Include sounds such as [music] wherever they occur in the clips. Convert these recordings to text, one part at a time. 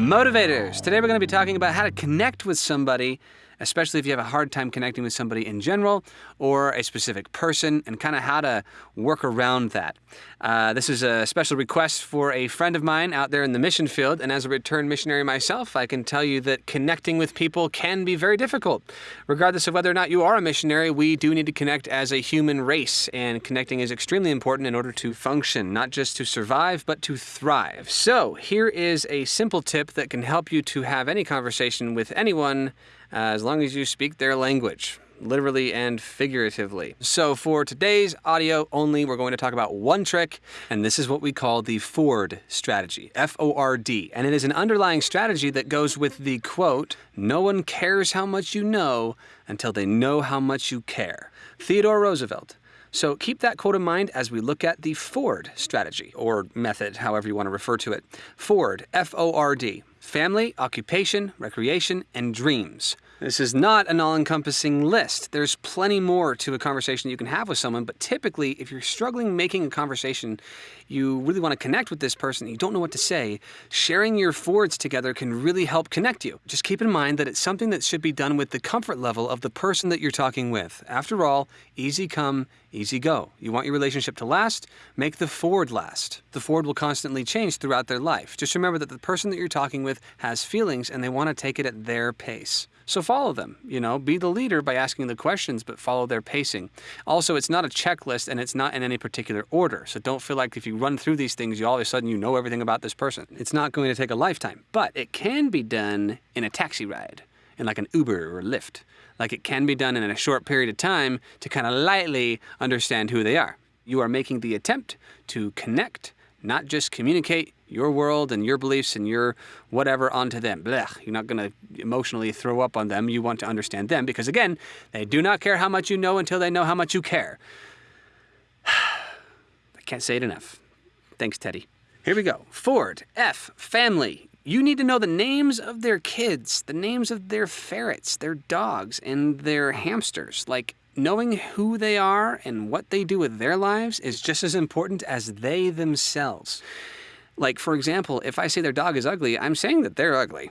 Motivators. Today we're going to be talking about how to connect with somebody, especially if you have a hard time connecting with somebody in general or a specific person, and kind of how to work around that. Uh, this is a special request for a friend of mine out there in the mission field, and as a returned missionary myself, I can tell you that connecting with people can be very difficult. Regardless of whether or not you are a missionary, we do need to connect as a human race, and connecting is extremely important in order to function, not just to survive, but to thrive. So, here is a simple tip that can help you to have any conversation with anyone Uh, as long as you speak their language literally and figuratively. So for today's audio only, we're going to talk about one trick, and this is what we call the Ford strategy, F-O-R-D. And it is an underlying strategy that goes with the quote, no one cares how much you know until they know how much you care. Theodore Roosevelt. So keep that quote in mind as we look at the Ford strategy, or method, however you want to refer to it. Ford, F-O-R-D. Family, occupation, recreation, and dreams. This is not an all-encompassing list. There's plenty more to a conversation you can have with someone, but typically if you're struggling making a conversation, you really want to connect with this person, you don't know what to say, sharing your Fords together can really help connect you. Just keep in mind that it's something that should be done with the comfort level of the person that you're talking with. After all, easy come, easy go. You want your relationship to last? Make the Ford last. The Ford will constantly change throughout their life. Just remember that the person that you're talking with has feelings and they want to take it at their pace. So follow them, you know, be the leader by asking the questions, but follow their pacing. Also, it's not a checklist and it's not in any particular order. So don't feel like if you run through these things, you all of a sudden you know everything about this person. It's not going to take a lifetime, but it can be done in a taxi ride, in like an Uber or Lyft. Like it can be done in a short period of time to kind of lightly understand who they are. You are making the attempt to connect, not just communicate your world and your beliefs and your whatever onto them. Blech. You're not going to emotionally throw up on them. You want to understand them because, again, they do not care how much you know until they know how much you care. [sighs] I can't say it enough. Thanks, Teddy. Here we go. Ford, F, family. You need to know the names of their kids, the names of their ferrets, their dogs, and their hamsters. Like, knowing who they are and what they do with their lives is just as important as they themselves. Like, for example, if I say their dog is ugly, I'm saying that they're ugly.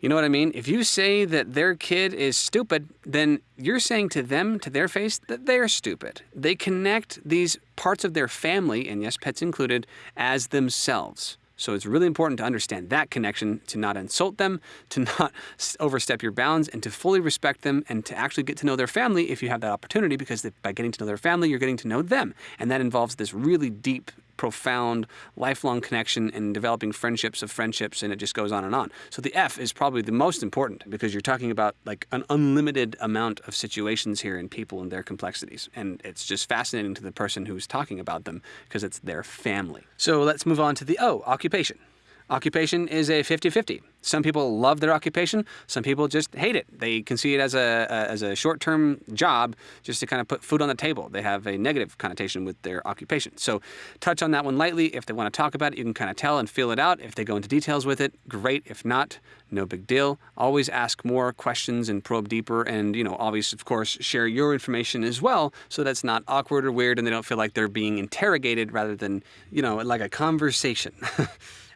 You know what I mean? If you say that their kid is stupid, then you're saying to them, to their face, that they're stupid. They connect these parts of their family, and yes, pets included, as themselves. So it's really important to understand that connection, to not insult them, [laughs] to not overstep your bounds, and to fully respect them, and to actually get to know their family if you have that opportunity, because by getting to know their family, you're getting to know them. And that involves this really deep profound, lifelong connection and developing friendships of friendships, and it just goes on and on. So the F is probably the most important because you're talking about like an unlimited amount of situations here in people and their complexities. And it's just fascinating to the person who's talking about them because it's their family. So let's move on to the O, occupation. Occupation is a 50-50. Some people love their occupation. Some people just hate it. They can see it as a, a as a short-term job just to kind of put food on the table. They have a negative connotation with their occupation. So touch on that one lightly. If they want to talk about it, you can kind of tell and feel it out. If they go into details with it, great. If not, no big deal. Always ask more questions and probe deeper. And, you know, obviously, of course, share your information as well so that's not awkward or weird and they don't feel like they're being interrogated rather than, you know, like a conversation. [laughs]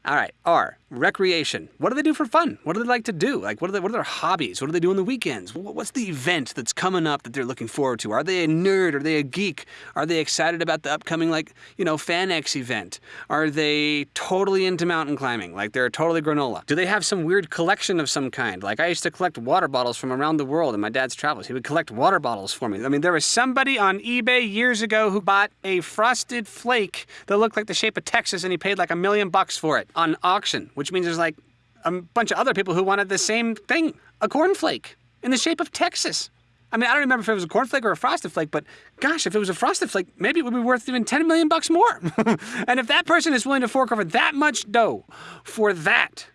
All right, R, recreation. What do they do for fun? What do they like to do? Like, what are, they, what are their hobbies? What do they do on the weekends? What's the event that's coming up that they're looking forward to? Are they a nerd? Are they a geek? Are they excited about the upcoming, like, you know, FanX event? Are they totally into mountain climbing? Like, they're totally granola? Do they have some weird collection of some kind? Like, I used to collect water bottles from around the world in my dad's travels. He would collect water bottles for me. I mean, there was somebody on eBay years ago who bought a frosted flake that looked like the shape of Texas and he paid like a million bucks for it on auction, which means there's like a bunch of other people who wanted the same thing, a cornflake in the shape of Texas. I mean, I don't remember if it was a cornflake or a frosted flake, but gosh, if it was a frosted flake, maybe it would be worth even 10 million bucks more. [laughs] and if that person is willing to fork over that much dough for that,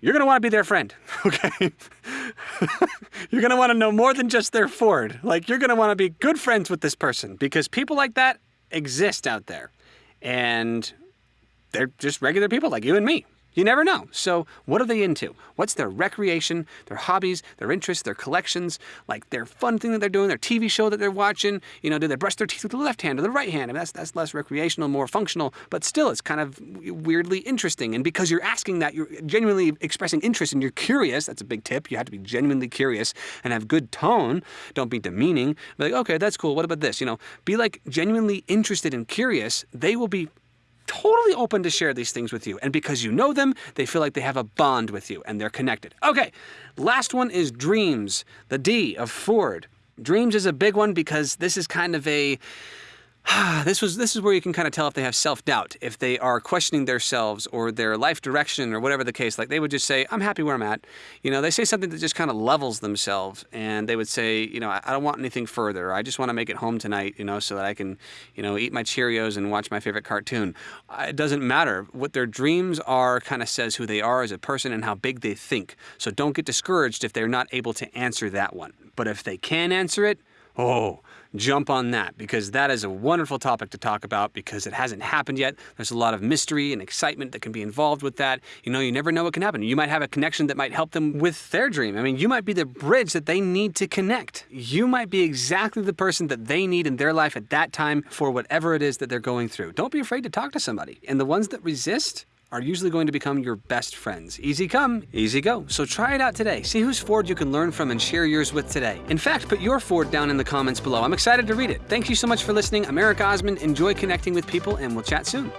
you're going to want to be their friend, [laughs] okay? [laughs] you're going to want to know more than just their Ford. Like, you're going to want to be good friends with this person because people like that exist out there. And they're just regular people like you and me. You never know. So, what are they into? What's their recreation, their hobbies, their interests, their collections, like their fun thing that they're doing, their TV show that they're watching? You know, do they brush their teeth with the left hand or the right hand? I mean, that's, that's less recreational, more functional, but still, it's kind of weirdly interesting. And because you're asking that, you're genuinely expressing interest and you're curious. That's a big tip. You have to be genuinely curious and have good tone. Don't be demeaning. Be like, okay, that's cool. What about this? You know, be like genuinely interested and curious. They will be totally open to share these things with you. And because you know them, they feel like they have a bond with you and they're connected. Okay, last one is dreams, the D of Ford. Dreams is a big one because this is kind of a [sighs] this was this is where you can kind of tell if they have self-doubt, if they are questioning themselves or their life direction or whatever the case. Like they would just say, "I'm happy where I'm at." You know, they say something that just kind of levels themselves, and they would say, "You know, I, don't want anything further. I just want to make it home tonight. You know, so that I can, you know, eat my Cheerios and watch my favorite cartoon." It doesn't matter what their dreams are. Kind of says who they are as a person and how big they think. So don't get discouraged if they're not able to answer that one. But if they can answer it, oh jump on that because that is a wonderful topic to talk about because it hasn't happened yet. There's a lot of mystery and excitement that can be involved with that. You know, you never know what can happen. You might have a connection that might help them with their dream. I mean, you might be the bridge that they need to connect. You might be exactly the person that they need in their life at that time for whatever it is that they're going through. Don't be afraid to talk to somebody. And the ones that resist, are usually going to become your best friends. Easy come, easy go. So try it out today. See whose Ford you can learn from and share yours with today. In fact, put your Ford down in the comments below. I'm excited to read it. Thank you so much for listening. I'm Eric Osmond. Enjoy connecting with people, and we'll chat soon.